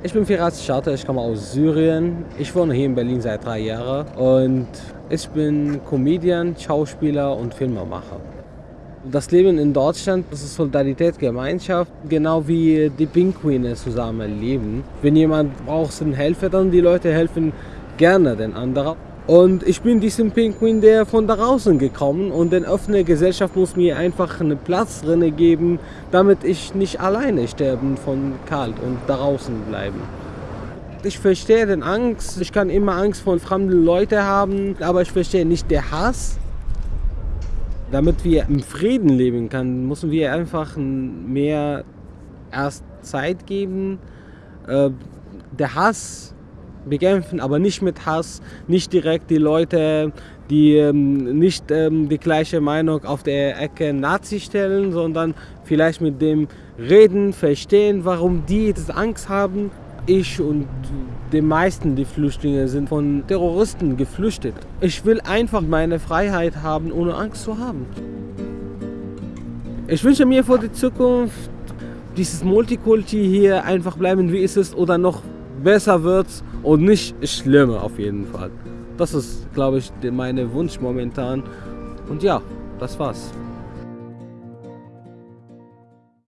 Ich bin Firas Scharte, ich komme aus Syrien. Ich wohne hier in Berlin seit drei Jahren und ich bin Comedian, Schauspieler und Filmemacher. Das Leben in Deutschland, das ist Solidarität, Gemeinschaft, genau wie die Pinguine zusammen leben. Wenn jemand braucht Hilfe, dann die Leute helfen gerne den anderen. Und ich bin diesem Pinguin, der von draußen gekommen und die offene Gesellschaft muss mir einfach einen Platz drin geben, damit ich nicht alleine sterben von kalt und draußen bleiben. Ich verstehe den Angst, ich kann immer Angst vor fremden Leuten haben, aber ich verstehe nicht den Hass. Damit wir im Frieden leben können, müssen wir einfach mehr erst Zeit geben. Äh, der Hass bekämpfen, aber nicht mit Hass, nicht direkt die Leute, die ähm, nicht ähm, die gleiche Meinung auf der Ecke Nazi stellen, sondern vielleicht mit dem reden, verstehen, warum die das Angst haben. Ich und die meisten die Flüchtlinge sind von Terroristen geflüchtet. Ich will einfach meine Freiheit haben, ohne Angst zu haben. Ich wünsche mir für die Zukunft, dieses Multikulti hier einfach bleiben, wie es ist, oder noch besser wird und nicht schlimmer auf jeden Fall. Das ist, glaube ich, mein Wunsch momentan. Und ja, das war's.